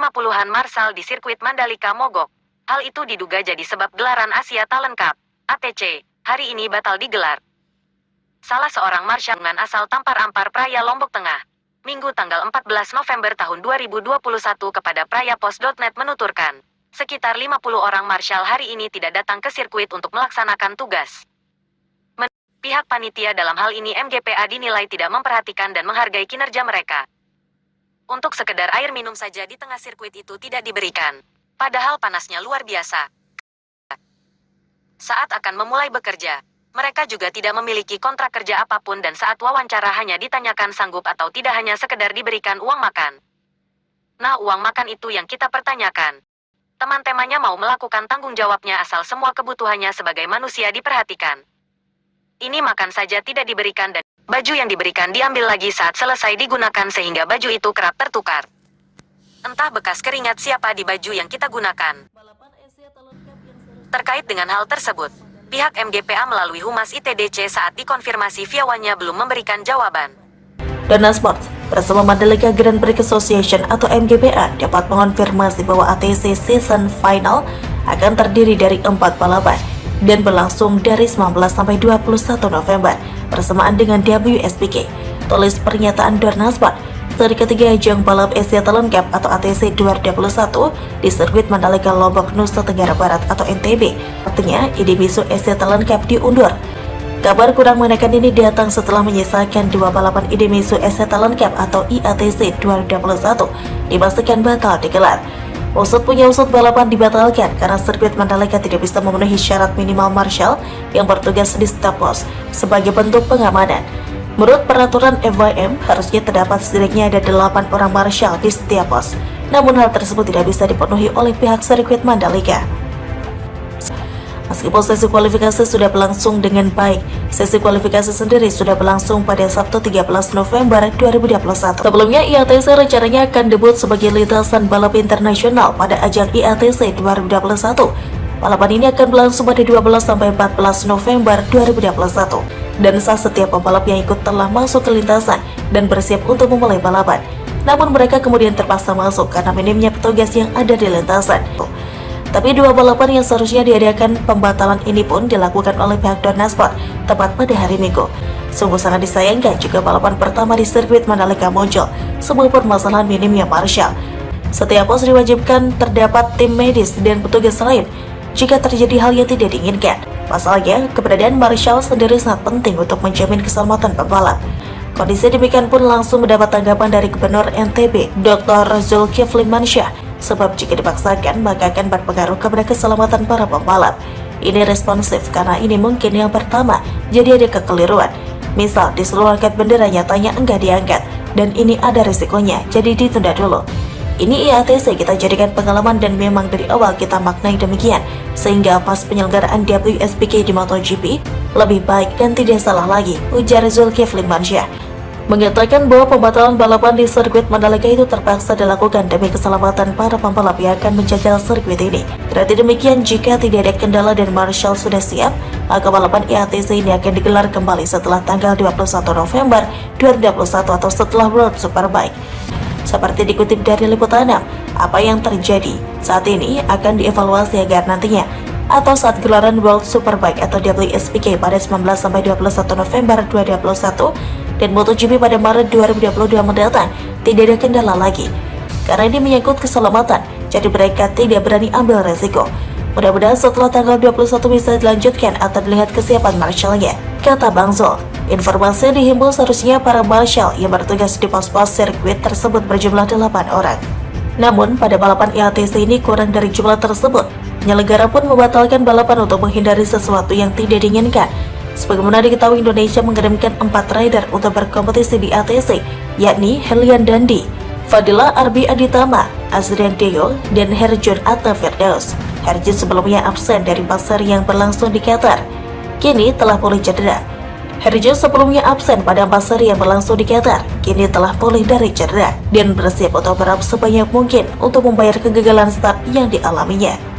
50-an Marshall di sirkuit Mandalika mogok. Hal itu diduga jadi sebab gelaran Asia Talent Cup, ATC, hari ini batal digelar. Salah seorang Marshall dengan asal Tampar Ampar Praya Lombok Tengah, Minggu tanggal 14 November tahun 2021 kepada prayapos.net menuturkan, sekitar 50 orang Marshall hari ini tidak datang ke sirkuit untuk melaksanakan tugas. Pihak panitia dalam hal ini MGPA dinilai tidak memperhatikan dan menghargai kinerja mereka. Untuk sekedar air minum saja di tengah sirkuit itu tidak diberikan. Padahal panasnya luar biasa. Saat akan memulai bekerja, mereka juga tidak memiliki kontrak kerja apa pun dan saat wawancara hanya ditanyakan sanggup atau tidak hanya sekedar diberikan uang makan. Nah uang makan itu yang kita pertanyakan. Teman-temannya mau melakukan tanggung jawabnya asal semua kebutuhannya sebagai manusia diperhatikan. Ini makan saja tidak diberikan dan baju yang diberikan diambil lagi saat selesai digunakan sehingga baju itu kerap tertukar. Entah bekas keringat siapa di baju yang kita gunakan. Terkait dengan hal tersebut, pihak MGPA melalui Humas ITDC saat dikonfirmasi Fiawannya belum memberikan jawaban. Dana Sports bersama Mandalika Grand Prix Association atau MGPA dapat mengonfirmasi bahwa ATC Season Final akan terdiri dari empat balapan dan berlangsung dari 19 sampai 21 November bersamaan dengan WSBK. Tulis pernyataan Dorna Sport seri ketiga ajang balap Asia Talent Cup atau ATC 2021 di sirkuit Mandalika Lombok, Nusa Tenggara Barat atau NTB. Artinya, Idemitsu Asia Talent Cup diundur. Kabar kurang mengenakan ini datang setelah menyisakan dua balapan Idemitsu Asia Talent Cup atau IATC 2021 dipastikan bakal digelar. Usut punya usut balapan dibatalkan karena sirkuit Mandalika tidak bisa memenuhi syarat minimal marshal yang bertugas di stop pos sebagai bentuk pengamanan. Menurut peraturan FYM, harusnya terdapat setidaknya ada 8 orang marshal di setiap pos. Namun hal tersebut tidak bisa dipenuhi oleh pihak sirkuit Mandalika. Meskipun sesi kualifikasi sudah berlangsung dengan baik, sesi kualifikasi sendiri sudah berlangsung pada Sabtu 13 November 2021. Sebelumnya, IATC rencananya akan debut sebagai lintasan balap internasional pada ajang IATC 2021. Balapan ini akan berlangsung pada 12 sampai 14 November 2021 dan sah setiap pembalap yang ikut telah masuk ke lintasan dan bersiap untuk memulai balapan. Namun mereka kemudian terpaksa masuk karena minimnya petugas yang ada di lintasan. Tapi dua balapan yang seharusnya diadakan pembatalan ini pun dilakukan oleh pihak Dornasport tepat pada hari Minggu. Sungguh sangat disayangkan juga balapan pertama di sirkuit Mandalika muncul sebuah permasalahan minimnya marshal. Setiap pos diwajibkan terdapat tim medis dan petugas lain jika terjadi hal yang tidak diinginkan. Pasalnya, keberadaan Marshall sendiri sangat penting untuk menjamin keselamatan pembalap. Kondisi demikian pun langsung mendapat tanggapan dari Gubernur NTB, Dr. Zulkifli Mansyah, sebab jika dipaksakan maka akan berpengaruh kepada keselamatan para pembalap. Ini responsif karena ini mungkin yang pertama, jadi ada kekeliruan. Misal, di seluruh angkat bendera nyatanya enggak diangkat, dan ini ada risikonya, jadi ditunda dulu. Ini IATC kita jadikan pengalaman dan memang dari awal kita maknai demikian, sehingga pas penyelenggaraan WSBK di MotoGP lebih baik dan tidak salah lagi, ujar Zulkifli Mansyah. Mengatakan bahwa pembatalan balapan di sirkuit Mandalika itu terpaksa dilakukan demi keselamatan para pembalap yang akan menjajal sirkuit ini. Berarti demikian jika tidak ada kendala dan Marshall sudah siap, maka balapan IATC ini akan digelar kembali setelah tanggal 21 November 2021 atau setelah World Superbike. Seperti dikutip dari Liputanam, apa yang terjadi saat ini akan dievaluasi agar nantinya atau saat gelaran World Superbike atau WSBK pada 19-21 November 2021 dan MotoGP pada Maret 2022 mendatang tidak ada kendala lagi. Karena ini menyangkut keselamatan, jadi mereka tidak berani ambil resiko. Mudah-mudahan setelah tanggal 21 bisa dilanjutkan atau dilihat kesiapan marshallnya, kata Bang Zul. Informasi dihimbau seharusnya para marshal yang bertugas di pos-pos sirkuit tersebut berjumlah 8 orang. Namun, pada balapan IATC ini kurang dari jumlah tersebut. Penyelenggara pun membatalkan balapan untuk menghindari sesuatu yang tidak diinginkan. Sebagaimana diketahui Indonesia mengirimkan empat rider untuk berkompetisi di ATC, yakni Helian Dandi, Fadila Arbi Aditama, Azrian Deo, dan Herjun Atta Firdaus. Herjun sebelumnya absen dari pasar yang berlangsung di Qatar. Kini telah pulih cedera. Herjo sebelumnya absen pada seri yang berlangsung di Qatar, kini telah pulih dari cedera dan bersiap untuk berap sebanyak mungkin untuk membayar kegagalan start yang dialaminya.